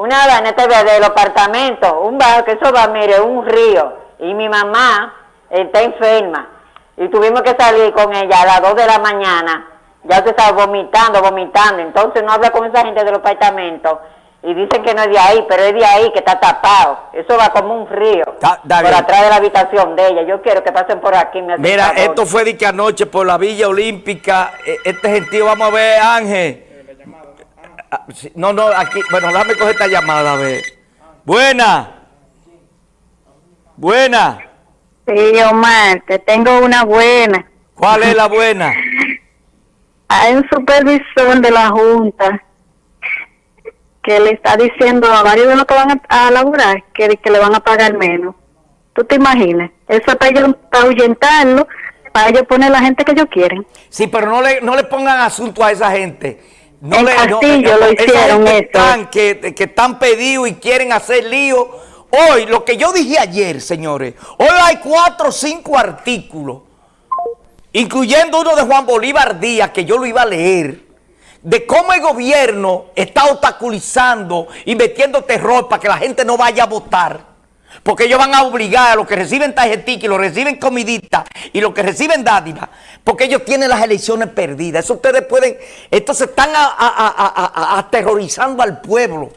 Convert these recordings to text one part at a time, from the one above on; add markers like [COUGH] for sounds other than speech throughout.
una vaina del apartamento, un bajo que eso va, mire, un río. Y mi mamá está enferma. Y tuvimos que salir con ella a las 2 de la mañana. Ya usted estaba vomitando, vomitando. Entonces no habla con esa gente del apartamento. Y dicen que no es de ahí, pero es de ahí que está tapado. Eso va como un río. por atrás de la habitación de ella. Yo quiero que pasen por aquí. Mira, esto fue de que anoche por la Villa Olímpica. E, este gentío, vamos a ver, Ángel. Ah, no, no, aquí, bueno, déjame coger esta llamada, a ver. Buena. Buena. Sí, Omar, te tengo una buena. ¿Cuál es la buena? Hay un supervisor de la Junta que le está diciendo a varios de los que van a, laburar que, que, le van a pagar menos. ¿Tú te imaginas? Eso es para ellos para ahuyentarlo, para ellos poner la gente que ellos quieren. Sí, pero no le, no le pongan asunto a esa gente. No en le, Castillo lo hicieron que están, que, que están pedidos y quieren hacer lío. Hoy, lo que yo dije ayer, señores, hoy hay cuatro o cinco artículos, incluyendo uno de Juan Bolívar Díaz, que yo lo iba a leer, de cómo el gobierno está obstaculizando y metiendo terror para que la gente no vaya a votar. Porque ellos van a obligar a los que reciben tarjetica y los reciben comidita y los que reciben dádiva, porque ellos tienen las elecciones perdidas. Eso ustedes pueden, entonces están aterrorizando al pueblo.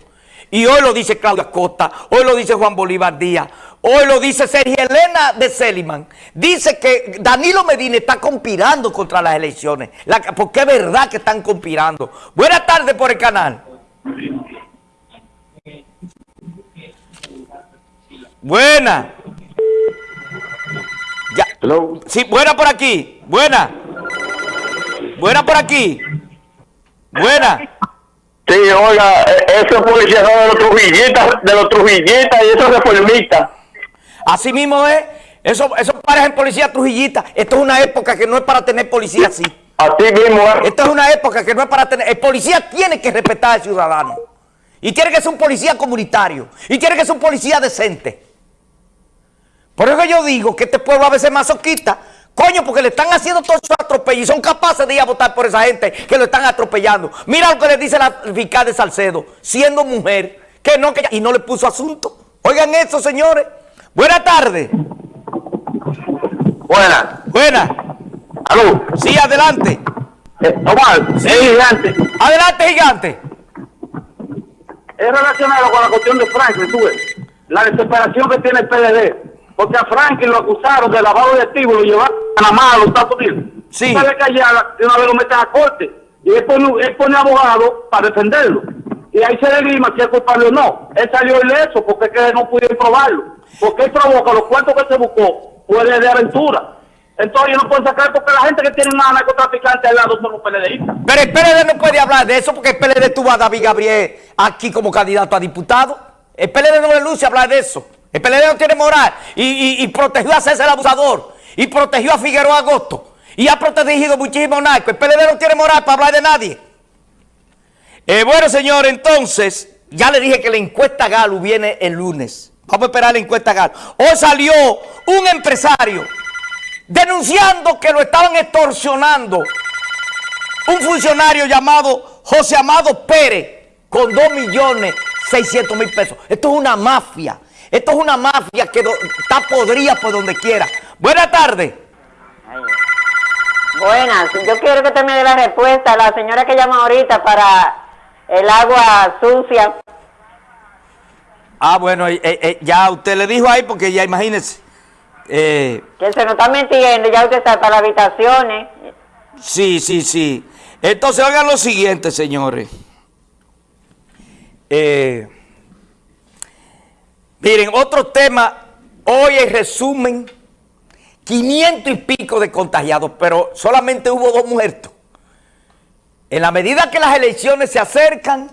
Y hoy lo dice Claudia Costa, hoy lo dice Juan Bolívar Díaz, hoy lo dice Sergio Elena de Seliman. Dice que Danilo Medina está conspirando contra las elecciones. porque es verdad que están conspirando. Buenas tardes por el canal. Buena. Ya. Sí, buena por aquí. Buena. Buena por aquí. Buena. Sí, oiga, esos policías son de los trujillitas, de los trujillitas y esos reformistas. Así mismo es. Eso, eso parecen policías trujillitas. Esto es una época que no es para tener policía así. Así mismo es. Esto es una época que no es para tener... El policía tiene que respetar al ciudadano. Y tiene que ser un policía comunitario. Y tiene que ser un policía decente. Por eso yo digo que este pueblo a veces es masoquista. Coño, porque le están haciendo todos esos atropellos y son capaces de ir a votar por esa gente que lo están atropellando. Mira lo que le dice la fiscal de Salcedo, siendo mujer, que no, que y no le puso asunto. Oigan eso, señores. Buenas tardes. Buenas. Buenas. ¿Aló? Sí, adelante. Eh, Omar, sí. gigante. Adelante, gigante. Es relacionado con la cuestión de Franklin, tú ves. La desesperación que tiene el PLD porque a Franklin lo acusaron de lavado de activos, lo llevaron a Panamá, a los Estados Unidos. Sí. Que allá de una vez lo meten a corte. Y él pone, él pone abogado para defenderlo. Y ahí se delima si es culpable o no. Él salió ileso porque que no pudieron probarlo. Porque él provoca los cuartos que se buscó, fue de aventura. Entonces ellos no pueden sacar porque la gente que tiene una narcotraficante al lado son los PLDistas. Pero el PLD no puede hablar de eso porque el PLD tuvo a David Gabriel aquí como candidato a diputado. El PLD no le luce hablar de eso. El PLD no tiene moral y, protegió a César abusador y protegió a Figueroa Agosto y ha protegido muchísimo narcos. El PLD no tiene moral para hablar de nadie. Eh, bueno, señor, entonces, ya le dije que la encuesta Galo viene el lunes. Vamos a esperar la encuesta Galo. Hoy salió un empresario denunciando que lo estaban extorsionando. Un funcionario llamado José Amado Pérez con 2 millones 600 mil pesos. Esto es una mafia. Esto es una mafia que está podrida por donde quiera. Buenas tardes. Buenas, yo quiero que usted me dé la respuesta a la señora que llama ahorita para el agua sucia. Ah, bueno, eh, eh, ya usted le dijo ahí porque ya imagínese. Eh, que se nos está mintiendo, ya usted está para las habitaciones. Sí, sí, sí. Entonces hagan lo siguiente, señores. Eh, Miren, otro tema, hoy en resumen, 500 y pico de contagiados, pero solamente hubo dos muertos. En la medida que las elecciones se acercan,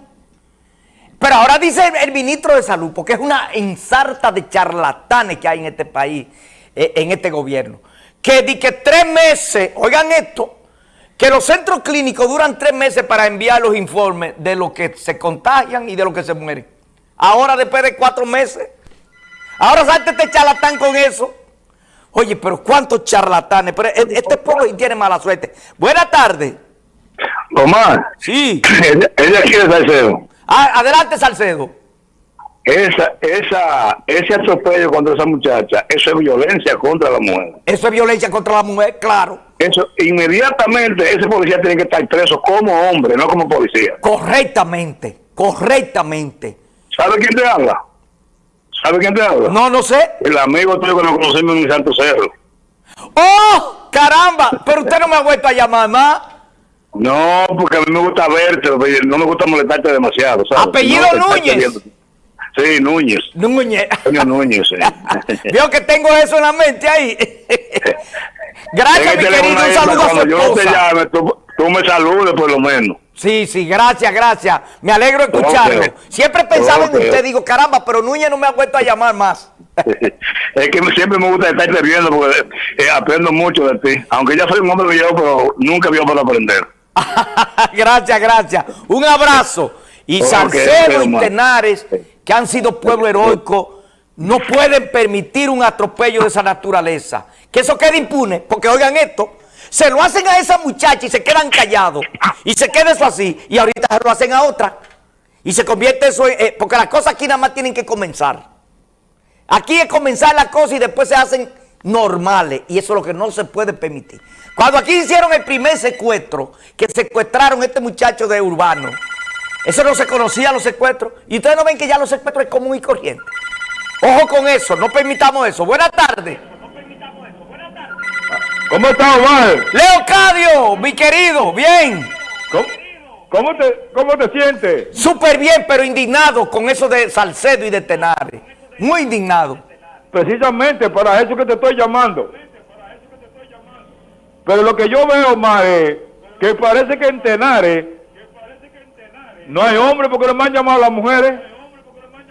pero ahora dice el, ministro de Salud, porque es una ensarta de charlatanes que hay en este país, eh, en este gobierno, que di que tres meses, oigan esto, que los centros clínicos duran tres meses para enviar los informes de lo que se contagian y de lo que se mueren. Ahora después de cuatro meses Ahora salte este charlatán con eso. Oye, pero cuántos charlatanes. Pero e-, este pueblo tiene mala suerte. Buenas tardes. Omar. Sí. Ella quiere Salcedo. Ah, adelante, Salcedo. esa, esa, ese atropello contra esa muchacha, eso es violencia contra la mujer. Eso es violencia contra la mujer, claro. Eso, inmediatamente ese policía tiene que estar preso como hombre, no como policía. Correctamente, correctamente. ¿Sabe quién te habla? ¿Sabe quién te habla? No, no sé. El amigo tuyo que nos conocimos en Santo Cerro. ¡Oh! ¡Caramba! Pero usted no me ha vuelto a llamar más. No, porque a mí me gusta verte, no me gusta molestarte demasiado. ¿sabes? ¿Apellido No, Núñez? Sí, Núñez. Núñez. Núñez, sí. [LAUGHS] Veo que tengo eso en la mente ahí. [LAUGHS] Gracias, mi querido. Un saludo a su Cuando yo te esposa. llame, tú, tú me saludes por lo menos. Sí, sí, gracias, gracias. Me alegro de escucharlo. Siempre pensaba Ok. en usted, digo, caramba, pero Núñez no me ha vuelto a llamar más. [LAUGHS] es que siempre me gusta estarte viendo porque eh, aprendo mucho de ti. Aunque ya soy un hombre viejo, pero nunca vio para aprender. [LAUGHS] gracias, gracias. Un abrazo. Y Ok, Salcedo y. Tenares, que han sido pueblo heroico, no pueden permitir un atropello de esa naturaleza. Que eso quede impune, porque oigan esto, se lo hacen a esa muchacha y se quedan callados. Y se queda eso así, y ahorita se lo hacen a otra. Y se convierte eso en... eh, porque las cosas aquí nada más tienen que comenzar. Aquí es comenzar la cosa y después se hacen normales. Y eso es lo que no se puede permitir. Cuando aquí hicieron el primer secuestro, que secuestraron a este muchacho de Urbano, eso no se conocía los secuestros. Y ustedes no ven que ya los secuestros es común y corriente. Ojo con eso, no permitamos eso. Buenas tardes. ¿Cómo está Omar? Leocadio, mi querido, bien. ¿Cómo, cómo te, cómo te sientes? Súper bien, pero indignado con eso de Salcedo y de Tenares. Muy indignado. Precisamente para eso que te estoy llamando. Pero lo que yo veo, Omar, es que parece que en Tenares no hay hombres porque no me han llamado las mujeres.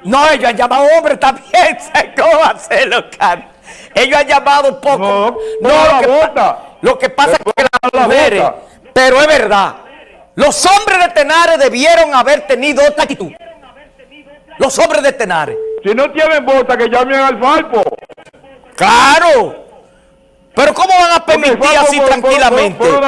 No, ellos han llamado hombres [LAUGHS] también. ¿Cómo va a ser, Leocadio? Ellos han llamado poco. No, No, la lo, que, bota. lo que pasa es que las la mujeres, bota. pero es verdad, los hombres de Tenares debieron haber tenido otra actitud. Los hombres de Tenares. Si no tienen bota, que llamen al Falpo. Claro. Pero ¿cómo van a permitir Falpo así por- tranquilamente? Por, por